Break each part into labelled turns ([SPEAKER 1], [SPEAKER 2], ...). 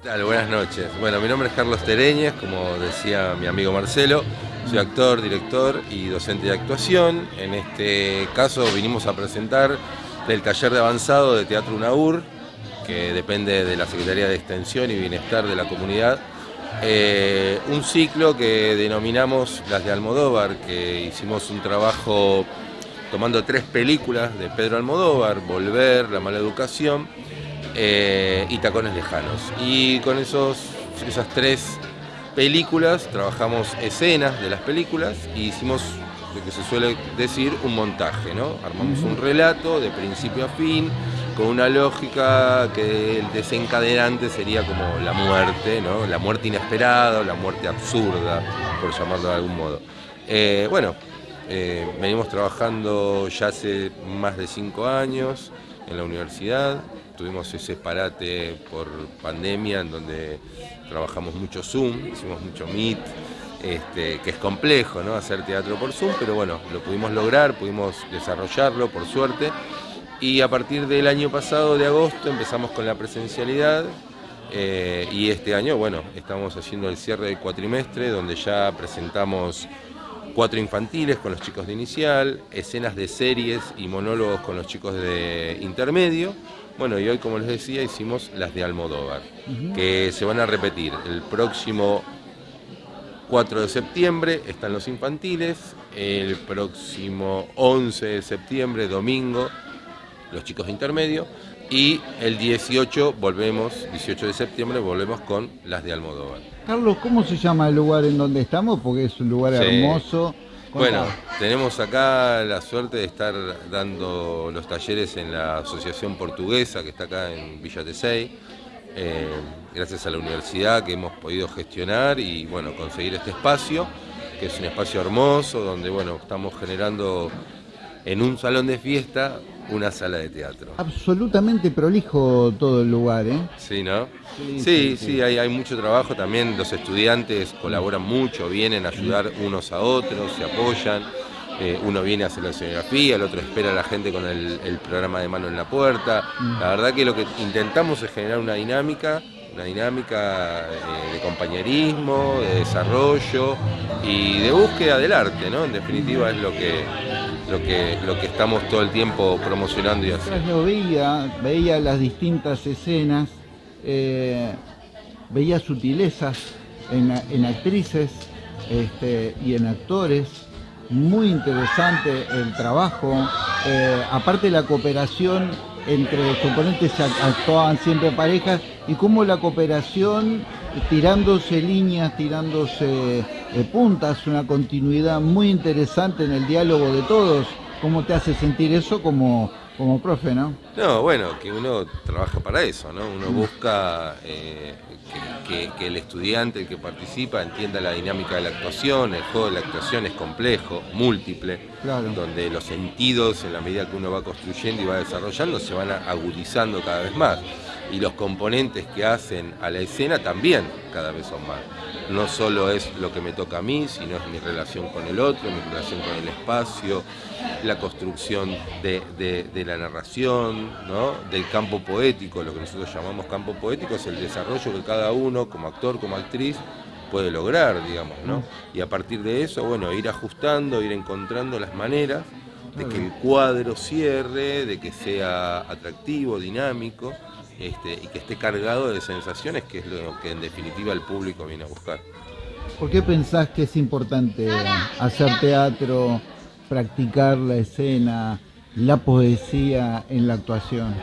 [SPEAKER 1] Buenas noches. Bueno, mi nombre es Carlos Tereñez, como decía mi amigo Marcelo. Soy actor, director y docente de actuación. En este caso vinimos a presentar del taller de avanzado de Teatro UNAUR, que depende de la Secretaría de Extensión y Bienestar de la comunidad, eh, un ciclo que denominamos Las de Almodóvar, que hicimos un trabajo tomando tres películas de Pedro Almodóvar, Volver, La mala educación eh, y Tacones lejanos. Y con esos, esas tres películas trabajamos escenas de las películas y hicimos lo que se suele decir un montaje, ¿no? Armamos un relato de principio a fin, con una lógica que el desencadenante sería como la muerte, ¿no? La muerte inesperada o la muerte absurda, por llamarlo de algún modo. Eh, bueno, eh, venimos trabajando ya hace más de cinco años en la universidad, tuvimos ese parate por pandemia en donde trabajamos mucho Zoom, hicimos mucho Meet, este, que es complejo ¿no? hacer teatro por Zoom, pero bueno, lo pudimos lograr, pudimos desarrollarlo por suerte. Y a partir del año pasado, de agosto, empezamos con la presencialidad eh, y este año, bueno, estamos haciendo el cierre del cuatrimestre donde ya presentamos cuatro infantiles con los chicos de inicial, escenas de series y monólogos con los chicos de intermedio. Bueno, y hoy, como les decía, hicimos las de Almodóvar, que se van a repetir. El próximo 4 de septiembre están los infantiles, el próximo 11 de septiembre, domingo, los chicos de intermedio, y el 18 volvemos, 18 de septiembre volvemos con las de Almodóvar.
[SPEAKER 2] Carlos, ¿cómo se llama el lugar en donde estamos? Porque es un lugar hermoso.
[SPEAKER 1] Bueno, tenemos acá la suerte de estar dando los talleres en la Asociación Portuguesa que está acá en Villa Tesey, eh, gracias a la universidad que hemos podido gestionar y bueno, conseguir este espacio, que es un espacio hermoso donde bueno, estamos generando en un salón de fiesta una sala de teatro.
[SPEAKER 2] Absolutamente prolijo todo el lugar, ¿eh?
[SPEAKER 1] Sí, ¿no? Sí, sí, hay, hay, mucho trabajo también, los estudiantes colaboran mucho, vienen a ayudar unos a otros, se apoyan. Eh, uno viene a hacer la escenografía, el otro espera a la gente con el, programa de mano en la puerta. Mm. La verdad que lo que intentamos es generar una dinámica, una dinámica eh, de compañerismo, de desarrollo y de búsqueda del arte, ¿no? En definitiva es lo que, lo que, lo que estamos todo el tiempo promocionando y haciendo.
[SPEAKER 2] veía, veía las distintas escenas, eh, veía sutilezas en, actrices este, y en actores, muy interesante el trabajo, eh, aparte la cooperación entre los componentes actuaban siempre parejas y cómo la cooperación tirándose líneas, tirándose eh, puntas, una continuidad muy interesante en el diálogo de todos. ¿Cómo te hace sentir eso como, como profe, no?
[SPEAKER 1] No, bueno, que uno trabaja para eso, ¿no? Uno busca eh, que, el estudiante, el que participa, entienda la dinámica de la actuación, el juego de la actuación es complejo, múltiple, donde los sentidos, en la medida que uno va construyendo y va desarrollando, se van agudizando cada vez más y los componentes que hacen a la escena también cada vez son más. No solo es lo que me toca a mí, sino es mi relación con el otro, mi relación con el espacio, la construcción de, la narración, ¿no? del campo poético, lo que nosotros llamamos campo poético es el desarrollo que cada uno, como actor, como actriz, puede lograr, digamos, ¿no? Y a partir de eso, bueno, ir ajustando, ir encontrando las maneras de que el cuadro cierre, de que sea atractivo, dinámico, este, y que esté cargado de sensaciones, que es lo que en definitiva el público viene a buscar.
[SPEAKER 2] ¿Por qué pensás que es importante hacer teatro, practicar la escena, la poesía en la actuación?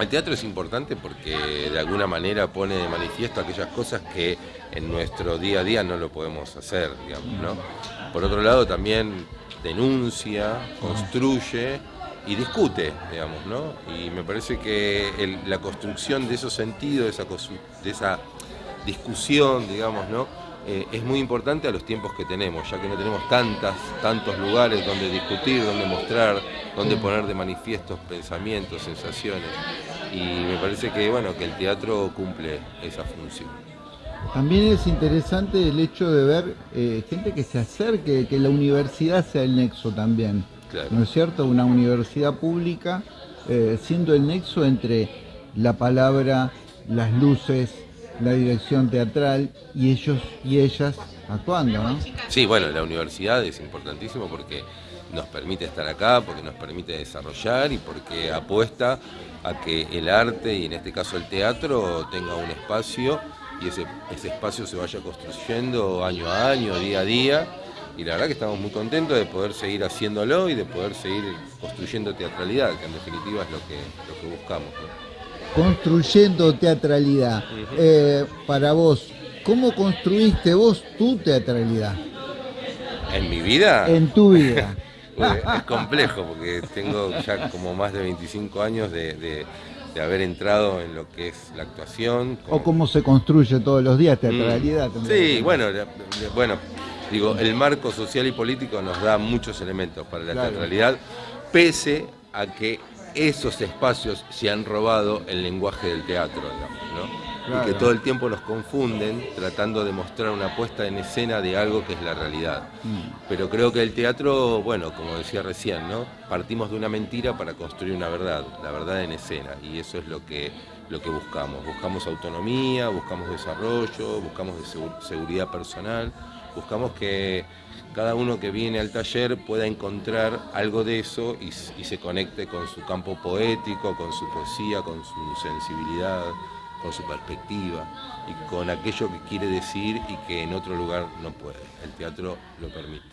[SPEAKER 1] El teatro es importante porque de alguna manera pone de manifiesto aquellas cosas que en nuestro día a día no lo podemos hacer, digamos, ¿no? Por otro lado también denuncia, construye y discute, digamos, ¿no? Y me parece que la construcción de esos sentidos, de esa, discusión, digamos, ¿no? Eh, es muy importante a los tiempos que tenemos, ya que no tenemos tantas, tantos lugares donde discutir, donde mostrar, donde poner de manifiesto pensamientos, sensaciones. Y me parece que, bueno, que el teatro cumple esa función.
[SPEAKER 2] También es interesante el hecho de ver eh, gente que se acerque, que la universidad sea el nexo también. ¿No es cierto? Una universidad pública eh, siendo el nexo entre la palabra, las luces, la dirección teatral y ellos y ellas actuando, ¿no?
[SPEAKER 1] Sí, bueno, la universidad es importantísimo porque nos permite estar acá, porque nos permite desarrollar y porque apuesta a que el arte y en este caso el teatro tenga un espacio y ese, ese espacio se vaya construyendo año a año, día a día. Y la verdad que estamos muy contentos de poder seguir haciéndolo y de poder seguir construyendo teatralidad, que en definitiva es lo que, lo que buscamos.
[SPEAKER 2] Construyendo teatralidad. Eh, para vos, ¿cómo construiste vos tu teatralidad?
[SPEAKER 1] ¿En mi vida?
[SPEAKER 2] En tu vida.
[SPEAKER 1] es complejo porque tengo ya como más de 25 años de, haber entrado en lo que es la actuación.
[SPEAKER 2] O cómo se construye todos los días teatralidad.
[SPEAKER 1] Mm. Sí, bueno, bueno, digo, el marco social y político nos da muchos elementos para la teatralidad, pese a que esos espacios se han robado el lenguaje del teatro, ¿no? y que todo el tiempo nos confunden tratando de mostrar una puesta en escena de algo que es la realidad. Mm. Pero creo que el teatro, bueno, como decía recién, ¿no? Partimos de una mentira para construir una verdad, la verdad en escena, y eso es lo que, lo que buscamos. Buscamos autonomía, buscamos desarrollo, buscamos seguridad personal, buscamos que cada uno que viene al taller pueda encontrar algo de eso y, y se conecte con su campo poético, con su poesía, con su sensibilidad con su perspectiva y con aquello que quiere decir y que en otro lugar no puede. El teatro lo permite.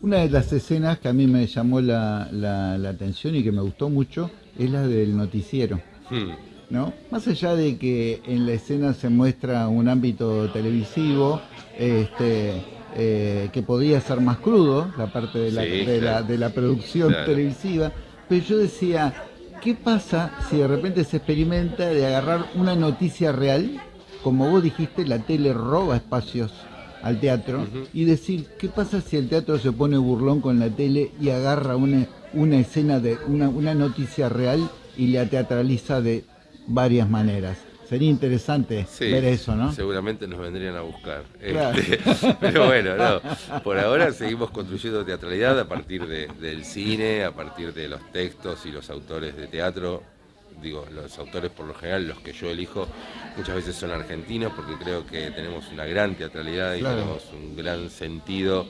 [SPEAKER 2] Una de las escenas que a mí me llamó la, atención y que me gustó mucho es la del noticiero. Hmm. ¿no? Más allá de que en la escena se muestra un ámbito televisivo, este, eh, que podría ser más crudo, la parte de la, de la, producción televisiva, pero yo decía, ¿Qué pasa si de repente se experimenta de agarrar una noticia real, como vos dijiste, la tele roba espacios al teatro, y decir, ¿qué pasa si el teatro se pone burlón con la tele y agarra una, una escena de una, una noticia real y la teatraliza de varias maneras? Sería interesante ver eso, ¿no?
[SPEAKER 1] Seguramente nos vendrían a buscar. Este, pero bueno, no. Por ahora seguimos construyendo teatralidad a partir del cine, a partir de los textos y los autores de teatro. Digo, los autores por lo general, los que yo elijo, muchas veces son argentinos porque creo que tenemos una gran teatralidad y tenemos un gran sentido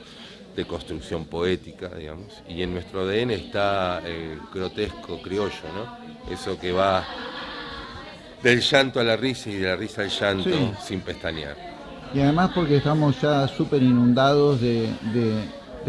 [SPEAKER 1] de construcción poética, digamos. Y en nuestro ADN está el grotesco criollo, ¿no? Eso que va del llanto a la risa y de la risa al llanto sin pestañear.
[SPEAKER 2] Y además porque estamos ya súper inundados de,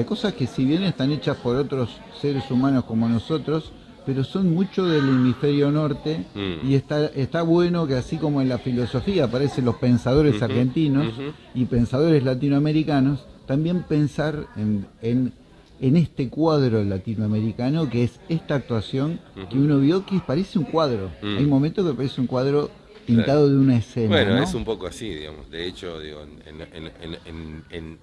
[SPEAKER 2] cosas que si bien están hechas por otros seres humanos como nosotros, pero son mucho del hemisferio norte mm. y está, está bueno que así como en la filosofía aparecen los pensadores argentinos y pensadores latinoamericanos, también pensar en en este cuadro latinoamericano que es esta actuación que uno vio que parece un cuadro. Mm. Hay momentos que parece un cuadro pintado de una escena.
[SPEAKER 1] Bueno, es un poco así, digamos. De hecho, digo, en,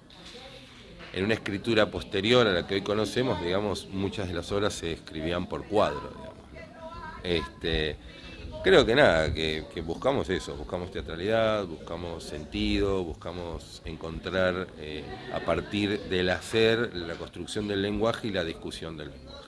[SPEAKER 1] una escritura posterior a la que hoy conocemos, digamos, muchas de las obras se escribían por cuadro, digamos. Este, Creo que nada, que, buscamos eso, buscamos teatralidad, buscamos sentido, buscamos encontrar eh, a partir del hacer la construcción del lenguaje y la discusión del lenguaje.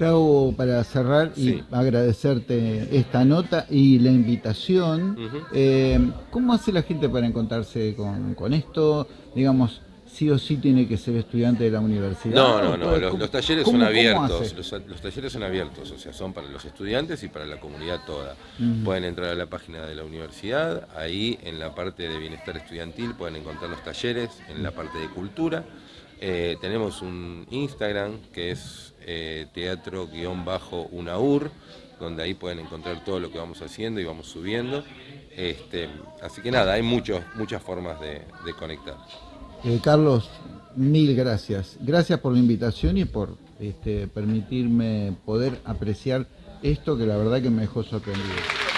[SPEAKER 2] Hago para cerrar y agradecerte esta nota y la invitación. Eh, ¿Cómo hace la gente para encontrarse con, con esto? Digamos, sí o sí tiene que ser estudiante de la universidad.
[SPEAKER 1] No, no, no, los, talleres son abiertos, los, talleres son abiertos, o sea, son para los estudiantes y para la comunidad toda. Pueden entrar a la página de la universidad, ahí en la parte de bienestar estudiantil pueden encontrar los talleres, en la parte de cultura. Eh, tenemos un Instagram que es eh, teatro-unaur, donde ahí pueden encontrar todo lo que vamos haciendo y vamos subiendo. Este, así que nada, hay muchos, muchas formas de, de conectar.
[SPEAKER 2] Eh, Carlos, mil gracias. Gracias por la invitación y por este, permitirme poder apreciar esto que la verdad que me dejó sorprendido.